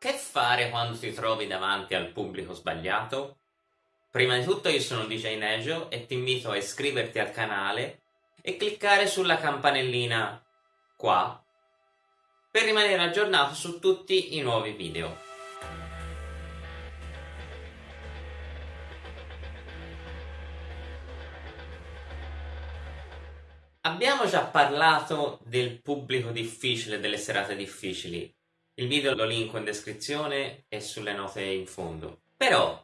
Che fare quando ti trovi davanti al pubblico sbagliato? Prima di tutto io sono DJ Nejo e ti invito a iscriverti al canale e cliccare sulla campanellina qua per rimanere aggiornato su tutti i nuovi video. Abbiamo già parlato del pubblico difficile, delle serate difficili, il video lo linko in descrizione e sulle note in fondo. Però,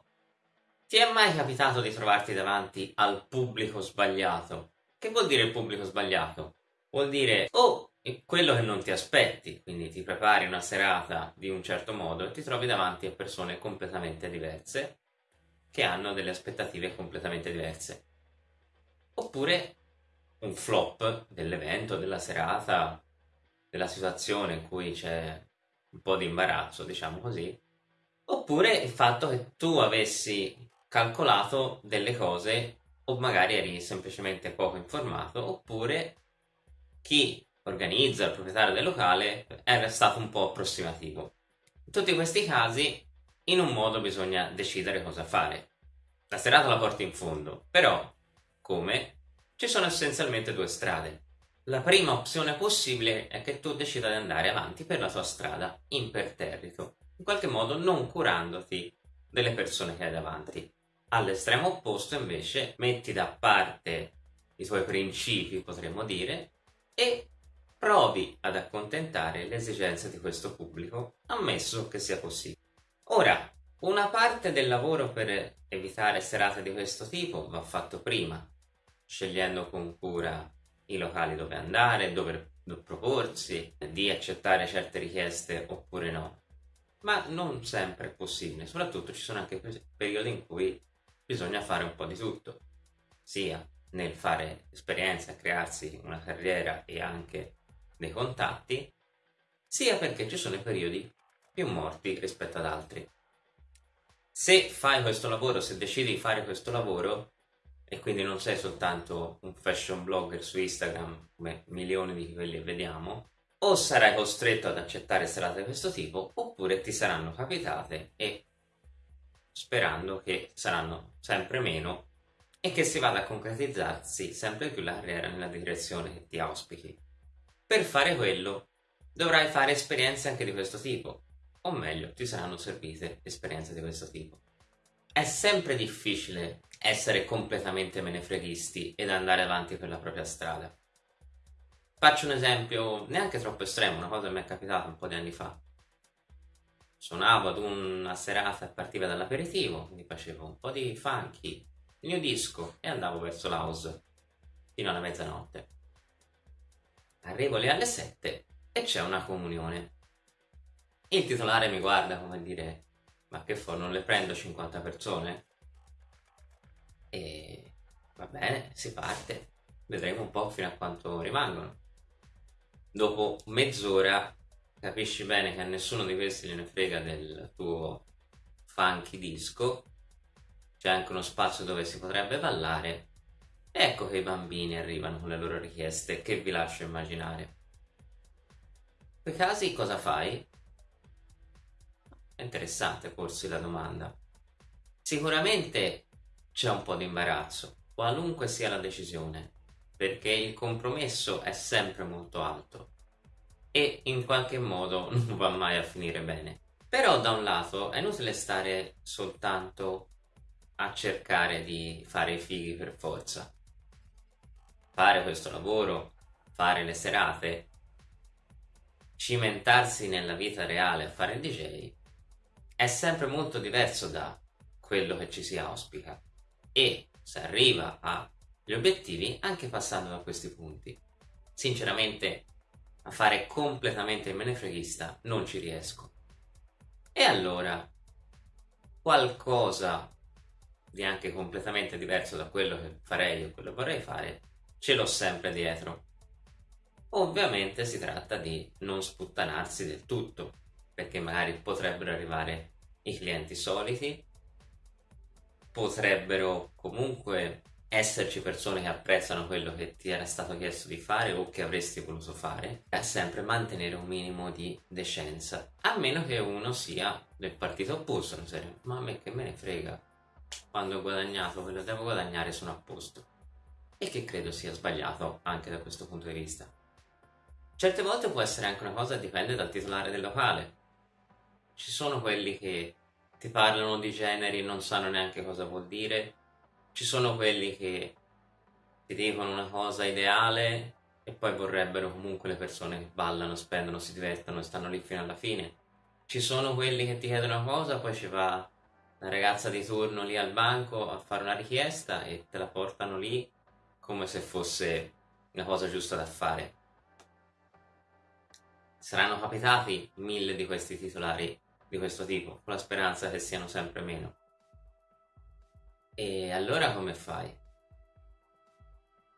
ti è mai capitato di trovarti davanti al pubblico sbagliato? Che vuol dire il pubblico sbagliato? Vuol dire, oh, quello che non ti aspetti, quindi ti prepari una serata di un certo modo e ti trovi davanti a persone completamente diverse che hanno delle aspettative completamente diverse. Oppure un flop dell'evento, della serata, della situazione in cui c'è un po' di imbarazzo, diciamo così, oppure il fatto che tu avessi calcolato delle cose o magari eri semplicemente poco informato, oppure chi organizza, il proprietario del locale, era stato un po' approssimativo. In tutti questi casi, in un modo bisogna decidere cosa fare. La serata la porti in fondo, però, come? Ci sono essenzialmente due strade. La prima opzione possibile è che tu decida di andare avanti per la tua strada imperterrito, in qualche modo non curandoti delle persone che hai davanti. All'estremo opposto invece metti da parte i tuoi principi, potremmo dire, e provi ad accontentare le esigenze di questo pubblico, ammesso che sia possibile. Ora, una parte del lavoro per evitare serate di questo tipo va fatto prima, scegliendo con cura i locali dove andare, dove proporsi, di accettare certe richieste oppure no. Ma non sempre è possibile, soprattutto ci sono anche periodi in cui bisogna fare un po' di tutto, sia nel fare esperienza, crearsi una carriera e anche dei contatti, sia perché ci sono periodi più morti rispetto ad altri. Se fai questo lavoro, se decidi di fare questo lavoro, e quindi non sei soltanto un fashion blogger su Instagram come milioni di quelli che vediamo, o sarai costretto ad accettare serate di questo tipo oppure ti saranno capitate e sperando che saranno sempre meno e che si vada a concretizzarsi sempre più la carriera nella direzione che ti auspichi. Per fare quello dovrai fare esperienze anche di questo tipo, o meglio ti saranno servite esperienze di questo tipo. È sempre difficile essere completamente menefreghisti ed andare avanti per la propria strada. Faccio un esempio neanche troppo estremo, una cosa che mi è capitata un po' di anni fa. Suonavo ad una serata e partiva dall'aperitivo, quindi facevo un po' di funky, il mio disco e andavo verso l'house fino alla mezzanotte. Arrivo lì alle 7 e c'è una comunione. Il titolare mi guarda come dire ma che fa, non le prendo 50 persone? E va bene, si parte, vedremo un po' fino a quanto rimangono. Dopo mezz'ora capisci bene che a nessuno di questi gliene frega del tuo funky disco, c'è anche uno spazio dove si potrebbe ballare, ecco che i bambini arrivano con le loro richieste che vi lascio immaginare. In quei casi cosa fai? È interessante porsi la domanda. Sicuramente c'è un po' di imbarazzo, qualunque sia la decisione, perché il compromesso è sempre molto alto e in qualche modo non va mai a finire bene. Però da un lato è inutile stare soltanto a cercare di fare i fighi per forza. Fare questo lavoro, fare le serate, cimentarsi nella vita reale a fare il DJ è sempre molto diverso da quello che ci si auspica e si arriva agli obiettivi anche passando da questi punti. Sinceramente a fare completamente il menefreghista non ci riesco. E allora qualcosa di anche completamente diverso da quello che farei o quello che vorrei fare ce l'ho sempre dietro. Ovviamente si tratta di non sputtanarsi del tutto, perché magari potrebbero arrivare i clienti soliti, potrebbero comunque esserci persone che apprezzano quello che ti era stato chiesto di fare o che avresti voluto fare, è sempre mantenere un minimo di decenza, a meno che uno sia del partito opposto, serio, ma a me che me ne frega, quando ho guadagnato quello che devo guadagnare sono a posto, e che credo sia sbagliato anche da questo punto di vista. Certe volte può essere anche una cosa dipende dal titolare del locale, ci sono quelli che ti parlano di generi e non sanno neanche cosa vuol dire, ci sono quelli che ti dicono una cosa ideale e poi vorrebbero comunque le persone che ballano, spendono, si divertono e stanno lì fino alla fine. Ci sono quelli che ti chiedono una cosa, poi ci va la ragazza di turno lì al banco a fare una richiesta e te la portano lì come se fosse una cosa giusta da fare. Saranno capitati mille di questi titolari di questo tipo, con la speranza che siano sempre meno. E allora come fai?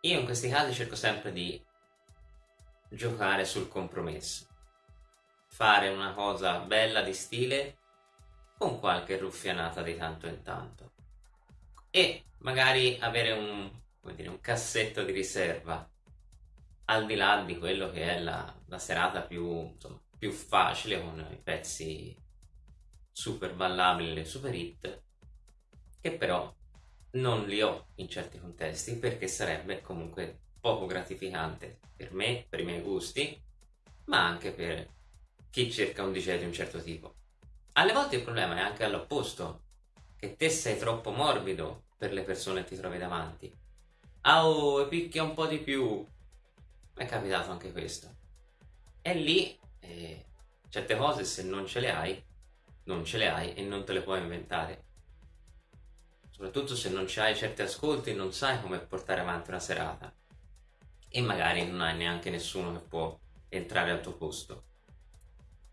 Io in questi casi cerco sempre di giocare sul compromesso. Fare una cosa bella di stile con qualche ruffianata di tanto in tanto. E magari avere un, dire, un cassetto di riserva al di là di quello che è la, la serata più, insomma, più facile con i pezzi super ballabili, super hit, che però non li ho in certi contesti perché sarebbe comunque poco gratificante per me, per i miei gusti, ma anche per chi cerca un DJ di un certo tipo. Alle volte il problema è anche all'opposto, che te sei troppo morbido per le persone che ti trovi davanti. Ah, oh, picchia un po' di più. Mi è capitato anche questo. E lì, eh, certe cose se non ce le hai, non ce le hai e non te le puoi inventare. Soprattutto se non hai certi ascolti non sai come portare avanti una serata. E magari non hai neanche nessuno che può entrare al tuo posto.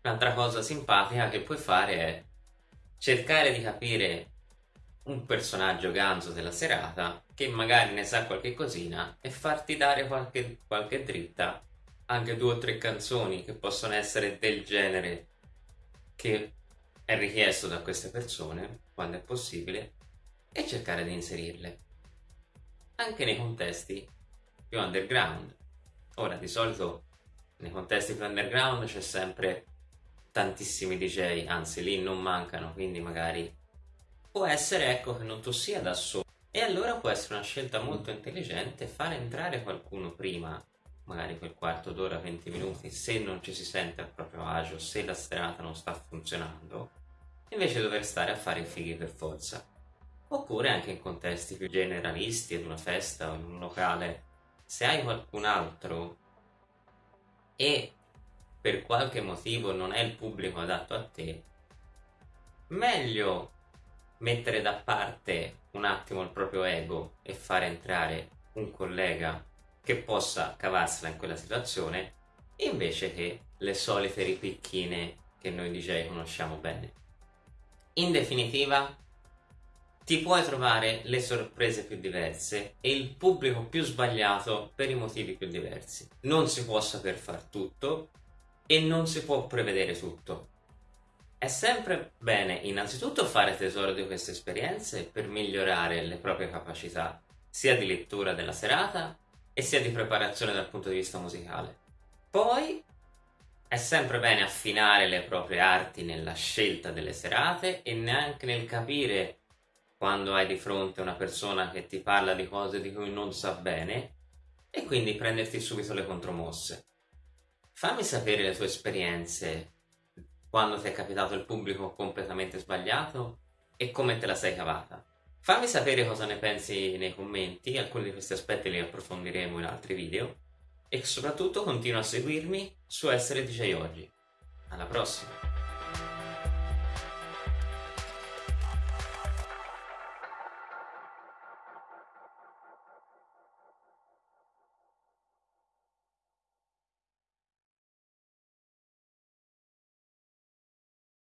Un'altra cosa simpatica che puoi fare è cercare di capire un personaggio ganzo della serata che magari ne sa qualche cosina e farti dare qualche, qualche dritta. Anche due o tre canzoni che possono essere del genere che è richiesto da queste persone quando è possibile e cercare di inserirle anche nei contesti più underground. Ora, di solito nei contesti più underground c'è sempre tantissimi DJ, anzi lì non mancano, quindi magari può essere ecco che non tu sia da solo. E allora può essere una scelta molto intelligente fare entrare qualcuno prima, magari quel quarto d'ora, 20 minuti, se non ci si sente a proprio agio, se la serata non sta funzionando, invece dover stare a fare i fighi per forza oppure anche in contesti più generalisti, ad una festa o in un locale. Se hai qualcun altro e per qualche motivo non è il pubblico adatto a te, meglio mettere da parte un attimo il proprio ego e fare entrare un collega che possa cavarsela in quella situazione invece che le solite ripicchine che noi DJ conosciamo bene. In definitiva, ti puoi trovare le sorprese più diverse e il pubblico più sbagliato per i motivi più diversi. Non si può saper far tutto e non si può prevedere tutto. È sempre bene innanzitutto fare tesoro di queste esperienze per migliorare le proprie capacità sia di lettura della serata e sia di preparazione dal punto di vista musicale. Poi è sempre bene affinare le proprie arti nella scelta delle serate e neanche nel capire quando hai di fronte una persona che ti parla di cose di cui non sa bene e quindi prenderti subito le contromosse. Fammi sapere le tue esperienze quando ti è capitato il pubblico completamente sbagliato e come te la sei cavata. Fammi sapere cosa ne pensi nei commenti, alcuni di questi aspetti li approfondiremo in altri video e soprattutto continua a seguirmi su Essere DJ Oggi. Alla prossima!